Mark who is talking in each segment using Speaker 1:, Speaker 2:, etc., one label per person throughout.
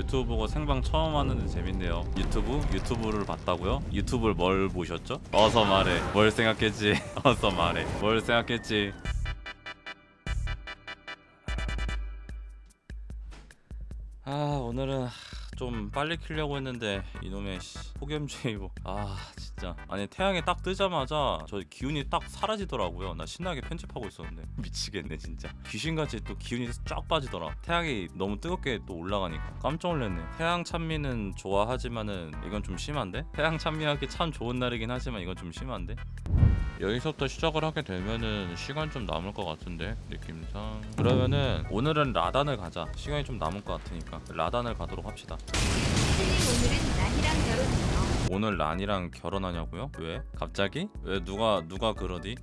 Speaker 1: 유튜브 보고 생방 처음 하는데 재밌네요 유튜브? 유튜브를 봤다고요? 유튜브를 뭘 보셨죠? 어서 말해 뭘 생각했지? 어서 말해 뭘 생각했지? 아 오늘은 좀 빨리 키려고 했는데 이놈의 씨, 폭염주의보 아 진짜. 아니 태양이 딱 뜨자마자 저 기운이 딱 사라지더라고요. 나 신나게 편집하고 있었는데. 미치겠네 진짜. 귀신같이 또 기운이 쫙 빠지더라. 태양이 너무 뜨겁게 또 올라가니까 깜짝 놀랐네. 태양 찬미는 좋아하지만은 이건 좀 심한데? 태양 찬미하기 참 좋은 날이긴 하지만 이건 좀 심한데? 여기서부터 시작을 하게 되면은 시간 좀 남을 것 같은데? 느낌상. 그러면은 오늘은 라단을 가자. 시간이 좀 남을 것 같으니까 라단을 가도록 합시다.
Speaker 2: 오늘은 난이랑 결혼해요.
Speaker 1: 오늘 란이랑 결혼하냐고요? 왜? 갑자기? 왜 누가 누가 그러디?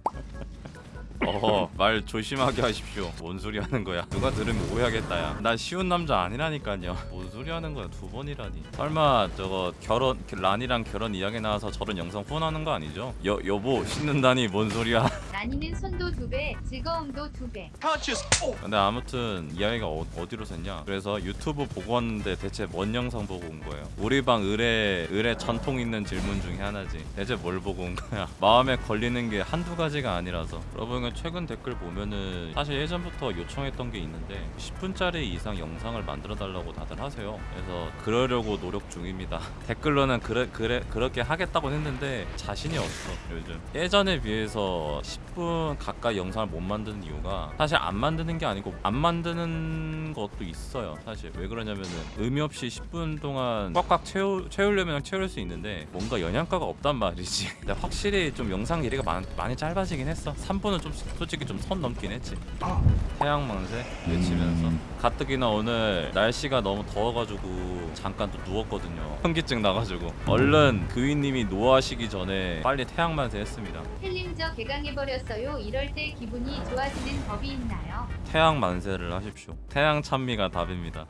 Speaker 1: 어허 말 조심하게 하십시오. 뭔 소리 하는 거야? 누가 들으면 오해하겠다 야나 쉬운 남자 아니라니까요. 뭔 소리 하는 거야? 두 번이라니. 설마 저거 결혼 란이랑 결혼 이야기 나와서 저런 영상 후원하는 거 아니죠? 여 여보 씻는다니 뭔 소리야?
Speaker 2: 난이는 손도 두 배, 즐거움도 두 배.
Speaker 1: 근데 아무튼 이야기가 어, 어디로 샜냐? 그래서 유튜브 보고 왔는데 대체 뭔 영상 보고 온 거예요? 우리 방 을에 을에 전통 있는 질문 중에 하나지. 대체 뭘 보고 온 거야? 마음에 걸리는 게 한두 가지가 아니라서. 여러분 최근 댓글 보면은 사실 예전부터 요청했던 게 있는데 10분짜리 이상 영상을 만들어 달라고 다들 하세요. 그래서 그러려고 노력 중입니다. 댓글로는 그래, 그래, 그렇게 하겠다고 했는데 자신이 없어 요즘. 예전에 비해서 10분 가까이 영상을 못 만드는 이유가 사실 안 만드는 게 아니고 안 만드는 것도 있어요 사실. 왜 그러냐면은 의미 없이 10분 동안 꽉꽉 채우, 채우려면 채울 수 있는데 뭔가 영양가가 없단 말이지. 근데 확실히 좀 영상 길이가 많, 많이 짧아지긴 했어. 3분은 좀 솔직히 좀 선 넘긴 했지. 태양망새 외치면서. 가뜩이나 오늘 날씨가 너무 더워가지고 잠깐 또 누웠거든요. 현기증 나가지고. 얼른 그위님이 노하시기 전에 빨리 태양만세 했습니다.
Speaker 2: 힐링 저 개강해버렸어요. 이럴 때 기분이 좋아지는 법이 있나요?
Speaker 1: 태양 만세를 하십시오. 태양 찬미가 답입니다.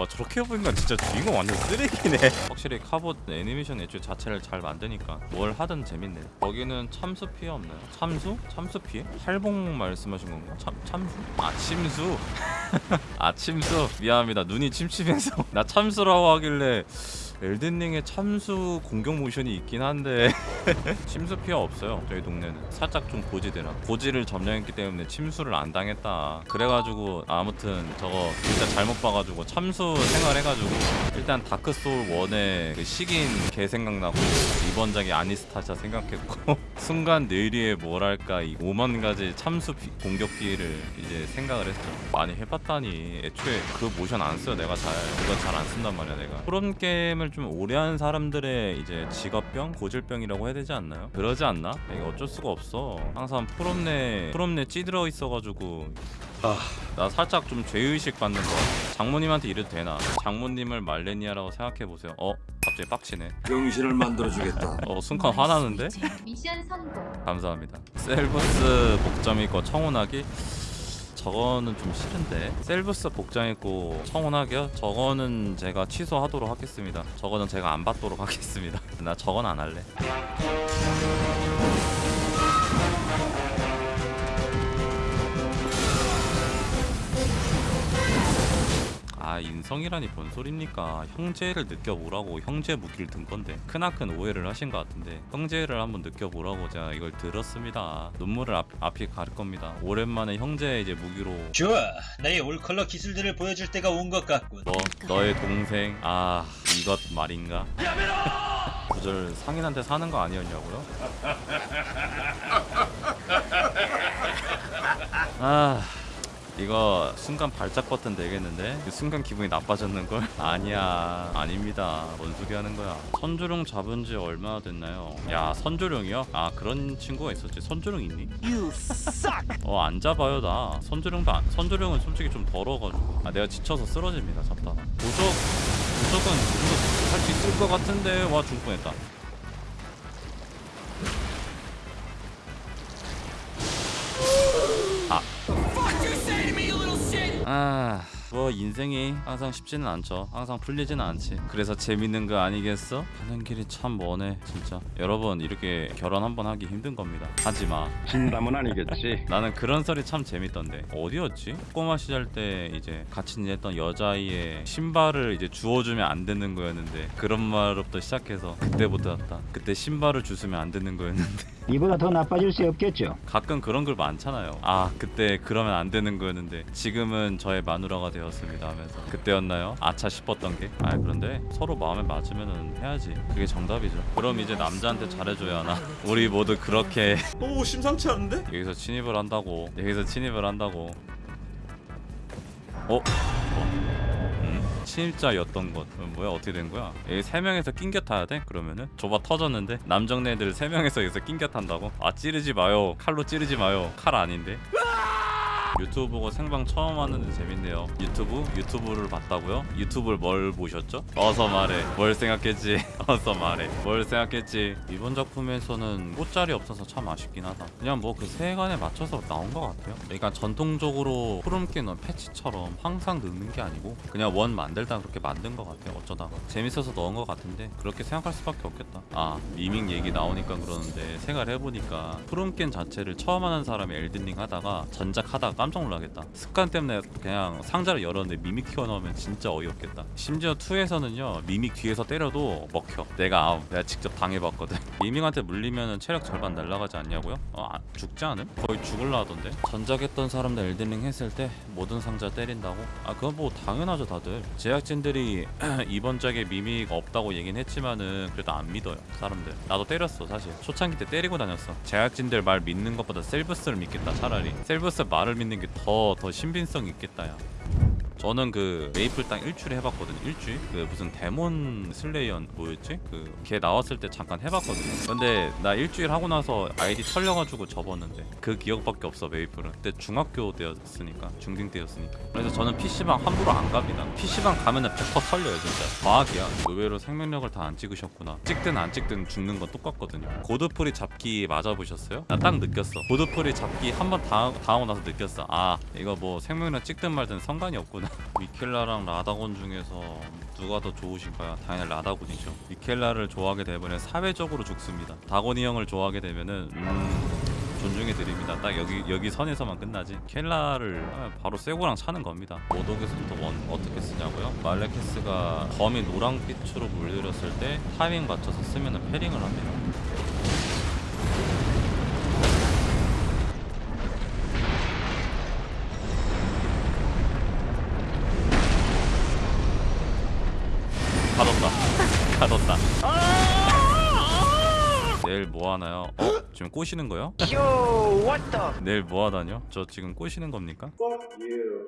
Speaker 1: 와 저렇게 보니까 진짜 주인공 완전 쓰레기네 확실히 카봇 애니메이션 애초 자체를 잘 만드니까 뭘 하든 재밌네 거기는 참수 피해 없나요? 참수? 참수 피해? 할봉 말씀하신 건가? 참, 참수? 아 침수 아 침수 미안합니다 눈이 침침해서 나 참수라고 하길래 엘든링의 참수 공격 모션이 있긴 한데 침수 피해 없어요. 저희 동네는 살짝 좀 고지되나 고지를 점령했기 때문에 침수를 안 당했다. 그래가지고 아무튼 저거 진짜 잘못 봐가지고 참수 생활해가지고 일단 다크소울 1의 그 식인 개 생각나고 이번 작이 아니스타샤 생각했고 순간 뇌리에 뭐랄까 이 5만 가지 참수 피- 공격 피해를 이제 생각을 했죠. 많이 해봤다니 애초에 그 모션 안 써요. 내가 잘 그거 잘안 쓴단 말이야 내가. 프롬 게임을 좀 오래 한 사람들의 이제 직업병 고질병이라고 해야 되지 않나요? 그러지 않나? 이게 어쩔 수가 없어 항상 프롬내 프롬내 찌들어 있어가지고 나 살짝 좀 죄의식 받는 거 같아 장모님한테 이래도 되나 장모님을 말레니아라고 생각해보세요 어? 갑자기 빡치네
Speaker 3: 병신을 만들어주겠다.
Speaker 1: 어 순간 화나는데?
Speaker 2: 미션 성공.
Speaker 1: 감사합니다. 셀브스 복점 있고 청혼하기? 저거는 좀 싫은데 셀브스 복장 있고 청혼하기요? 저거는 제가 취소하도록 하겠습니다. 저거는 제가 안 받도록 하겠습니다. 나 저건 안 할래. 아 인성이라니 뭔 소립니까? 형제를 느껴보라고 형제 무기를 든 건데 크나큰 오해를 하신 것 같은데 형제를 한번 느껴보라고 제가 이걸 들었습니다. 눈물을 앞, 앞이 가릴 겁니다. 오랜만에 형제 이제 무기로.
Speaker 4: 좋아, 나의 올컬러 기술들을 보여줄 때가 온 것 같군.
Speaker 1: 너 너의 동생? 아 이것 말인가? 구절 상인한테 사는 거 아니었냐고요? 아 이거 순간 발작 버튼 되겠는데? 그 순간 기분이 나빠졌는걸? 아니야 아닙니다. 뭔 소리 하는 거야? 선조룡 잡은 지 얼마나 됐나요? 야 선조룡이요? 아 그런 친구가 있었지. 선조룡 있니? 어안 잡아요 나. 선조룡도 안, 선조룡은 솔직히 좀 더러워가지고. 아 내가 지쳐서 쓰러집니다 잡다가. 도적 도적은 할수 있을 것 같은데 와 죽을 뻔했다 아. 뭐 인생이 항상 쉽지는 않죠. 항상 풀리지는 않지. 그래서 재밌는 거 아니겠어? 가는 길이 참 머네 진짜. 여러분 이렇게 결혼 한번 하기 힘든 겁니다. 하지마.
Speaker 5: 진담은 아니겠지.
Speaker 1: 나는 그런 소리 참 재밌던데. 어디였지? 꼬마 시절 때 이제 같이 지냈던 여자아이의 신발을 이제 주워주면 안 되는 거였는데 그런 말부터 시작해서 그때부터였다. 그때 신발을 주스면 안 되는 거였는데
Speaker 6: 이보다 더 나빠질 수 없겠죠.
Speaker 1: 가끔 그런 글 많잖아요 아 그때 그러면 안 되는 거였는데 지금은 저의 마누라가 되었습니다 하면서 그때였나요? 아차 싶었던 게 아 그런데 서로 마음에 맞으면 해야지 그게 정답이죠 그럼 이제 남자한테 잘해줘야 하나 우리 모두 그렇게
Speaker 3: 오 심상치 않은데?
Speaker 1: 여기서 침입을 한다고 여기서 침입을 한다고 어? 침입자였던 것 어, 뭐야 어떻게 된 거야? 여기 세 명에서 낑겨 타야 돼? 그러면은 좁아 터졌는데 남정네들 세 명에서 여기서 낑겨 탄다고? 아 찌르지 마요 칼로 찌르지 마요 칼 아닌데? 유튜브 보고 생방 처음 왔는데 재밌네요 유튜브? 유튜브를 봤다고요? 유튜브를 뭘 보셨죠? 어서 말해 뭘 생각했지? 어서 말해 뭘 생각했지? 이번 작품에서는 꽃자리 없어서 참 아쉽긴 하다 그냥 뭐 그 세간에 맞춰서 나온 것 같아요 그러니까 전통적으로 푸름기 넣은 패치처럼 항상 넣는 게 아니고 그냥 원 만들다 그렇게 만든 것 같아요 어쩌다가 재밌어서 넣은 것 같은데 그렇게 생각할 수밖에 없겠다 아 미밍 얘기 나오니까 그러는데 생각해보니까 푸름겐 자체를 처음 하는 사람이 엘든링 하다가 전작 하다가 깜짝 놀라겠다. 습관 때문에 그냥 상자를 열었는데 미믹 튀어나오면 진짜 어이없겠다. 심지어 2에서는요 미믹 뒤에서 때려도 먹혀. 내가 아우 내가 직접 당해봤거든. 미믹한테 물리면 체력 절반 날라가지 않냐고요? 어 아, 죽지 않음? 거의 죽을라 하던데? 전작했던 사람들 엘든링 했을 때 모든 상자 때린다고? 아 그건 뭐 당연하죠 다들. 제작진들이 이번 작에 미믹 없다고 얘긴 했지만은 그래도 안 믿어요 사람들. 나도 때렸어 사실. 초창기 때 때리고 다녔어. 제작진들 말 믿는 것보다 셀브스를 믿겠다 차라리. 셀브스 말을 믿는 게 더 더 신빙성 있겠다 야 저는 그 메이플 땅 일주일 해봤거든요 일주일? 그 무슨 데몬 슬레이언 뭐였지? 그 걔 나왔을 때 잠깐 해봤거든요. 근데 나 일주일 하고 나서 아이디 털려가지고 접었는데 그 기억밖에 없어 메이플은. 그때 중학교 때였으니까 중딩 때였으니까. 그래서 저는 PC방 함부로 안 갑니다. PC방 가면은 100% 털려요 진짜. 과학이야. 의외로 생명력을 다 안 찍으셨구나. 찍든 안 찍든 죽는 건 똑같거든요. 고드풀이 잡기 맞아보셨어요? 나 딱 느꼈어. 고드풀이 잡기 한 번 당하고 나서 느꼈어. 아 이거 뭐 생명력 찍든 말든 상관이 없구나 미켈라랑 라다곤 중에서 누가 더 좋으신가요? 당연히 라다곤이죠. 미켈라를 좋아하게 되면 사회적으로 죽습니다. 다곤이 형을 좋아하게 되면은 음, 존중해 드립니다. 딱 여기 여기 선에서만 끝나지. 켈라를 바로 쇠고랑 차는 겁니다. 모독에서부터 원 어떻게 쓰냐고요? 말레케스가 검이 노랑빛으로 물들였을 때 타이밍 맞춰서 쓰면은 패링을 합니다. 뭐 하나요? 어? 지금 꼬시는 거요? 내일 뭐 하다뇨? 저 지금 꼬시는 겁니까?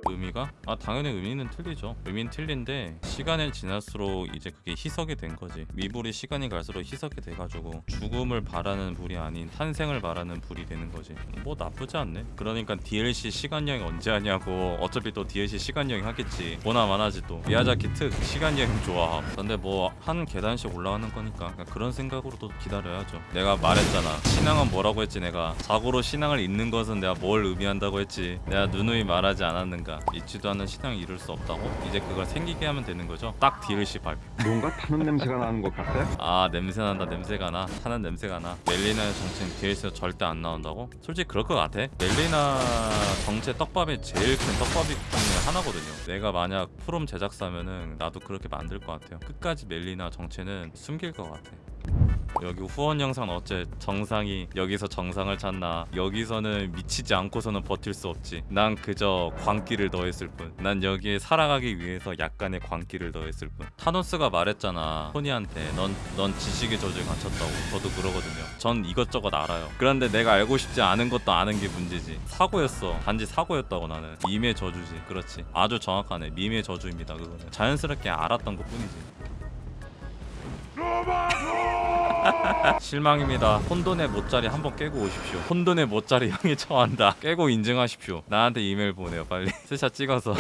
Speaker 1: 의미가? 아 당연히 의미는 틀리죠. 의미는 틀린데 시간이 지날수록 이제 그게 희석이 된 거지. 미불이 시간이 갈수록 희석이 돼가지고 죽음을 바라는 불이 아닌 탄생을 바라는 불이 되는 거지. 뭐 나쁘지 않네. 그러니까 DLC 시간 여행 언제 하냐고. 어차피 또 DLC 시간 여행 하겠지. 보나 마나지 또. 미야자키 특 시간 여행 좋아함. 근데 뭐 한 계단씩 올라가는 거니까 그런 생각으로도 기다려야죠. 내가 말했잖아. 신앙 은 뭐라고 했지 내가. 자고로 신앙을 잊는 것은 내가 뭘 의미한다고 했지. 내가 누누이 말하지 않았는가. 잊지도 않은 신앙을 이룰 수 없다고. 이제 그걸 생기게 하면 되는 거죠. 딱 DLC 발표.
Speaker 5: 뭔가 타는 냄새가 나는 것 같아.
Speaker 1: 아 냄새 난다 냄새가 나 타는 냄새가 나 멜리나의 정체는 DLC에서 절대 안 나온다고? 솔직히 그럴 것 같아 멜리나 정체 떡밥이 제일 큰 떡밥이 중에 하나거든요 내가 만약 프롬 제작사면은 나도 그렇게 만들 것 같아요 끝까지 멜리나 정체는 숨길 것 같아 여기 후원 영상 어째 정상이 여기서 정상을 찾나. 여기서는 미치지 않고서는 버틸 수 없지. 난 그저 광기를 더했을 뿐 난 여기에 살아가기 위해서 약간의 광기를 더했을 뿐. 타노스가 말했잖아. 토니한테 넌, 넌 지식의 저주에 갇혔다고. 저도 그러거든요. 전 이것저것 알아요. 그런데 내가 알고 싶지 않은 것도 아는 게 문제지. 사고였어. 단지 사고였다고 나는. 밈의 저주지. 그렇지. 아주 정확하네. 밈의 저주입니다 그거는. 자연스럽게 알았던 것 뿐이지 실망입니다. 혼돈의 모짜리 한번 깨고 오십시오. 혼돈의 모짜리 형이 처한다. 깨고 인증하십시오. 나한테 이메일 보내요, 빨리. 스샷 찍어서.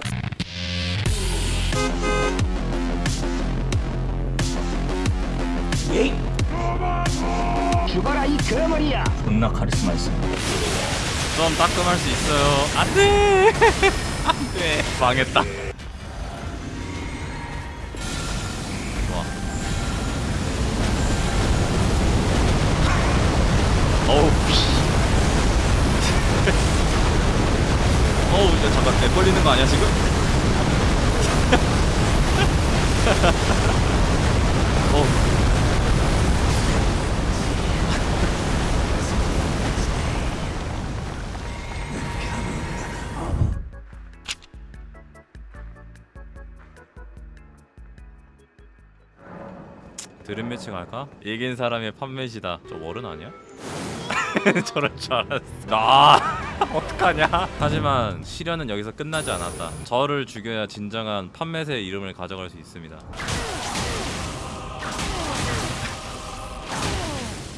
Speaker 6: 죽어라 이 거머리야.
Speaker 4: 존나 카리스마 있어.
Speaker 1: 좀 따끔할 수 있어요. 안 돼! 안 돼! 망했다. 어우 어우 야, 잠깐 내 걸리는 거 아니야 지금? 어우 드림 매칭 할까? 이긴 사람의 판매시다 저 월은 아니야? 저럴 줄 알았어. 아 어떡하냐? 하지만 시련은 여기서 끝나지 않았다. 저를 죽여야 진정한 판매세의 이름을 가져갈 수 있습니다.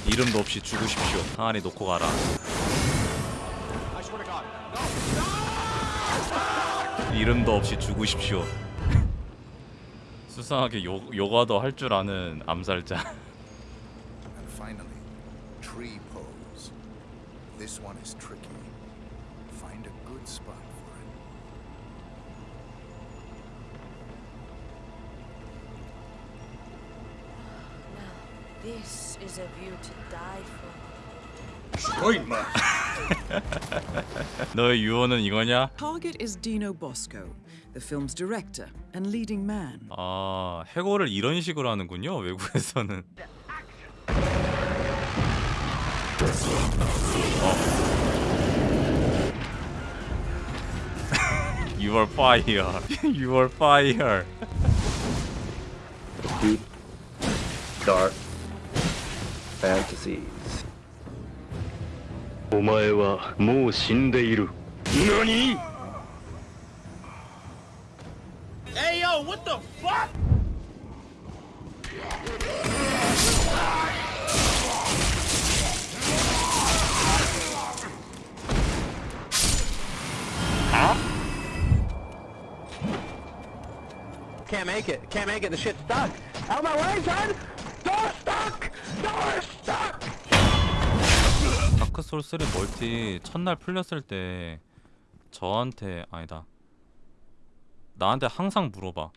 Speaker 1: 이름도 없이 죽으십시오. 항아리 놓고 가라. 이름도 없이 죽으십시오. 수상하게 요, 요가도 할 줄 아는 암살자.
Speaker 7: This one is tricky. Find a good spot for it.
Speaker 8: This is a view to die for.
Speaker 1: 너의 유언은 이거냐?
Speaker 9: Target is Dino Bosco, the film's director and leading man.
Speaker 1: 아 해고를 이런 식으로 하는군요 외국에서는 어. You are fire You are fire
Speaker 10: deep, dark fantasies. お前はもう死んでいる。何
Speaker 6: Can't make it. Can't make it. The shit's stuck. Out of my way, son! Door stuck! Door stuck!
Speaker 1: 다크 소울 3 멀티 첫날 풀렸을 때 저한테 아니다 나한테 항상 물어봐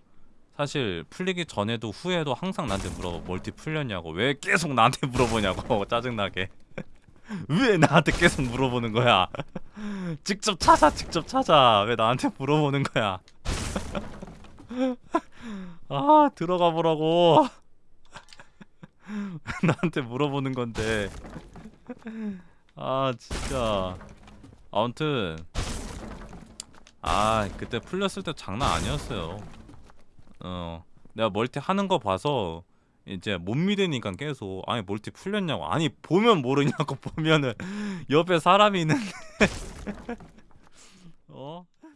Speaker 1: 사실 풀리기 전에도 후에도 항상 나한테 물어봐 멀티 풀렸냐고 왜 계속 나한테 물어보냐고 짜증나게 왜 나한테 계속 물어보는 거야 직접 찾아 직접 찾아 왜 나한테 물어보는 거야 아 들어가 보라고. 나한테 물어보는 건데. 아 진짜. 아무튼 아 그때 풀렸을 때 장난 아니었어요. 어 내가 멀티 하는 거 봐서 이제 못 믿으니까 계속 아니 멀티 풀렸냐고. 아니 보면 모르냐고 보면은 옆에 사람이 있는데. 어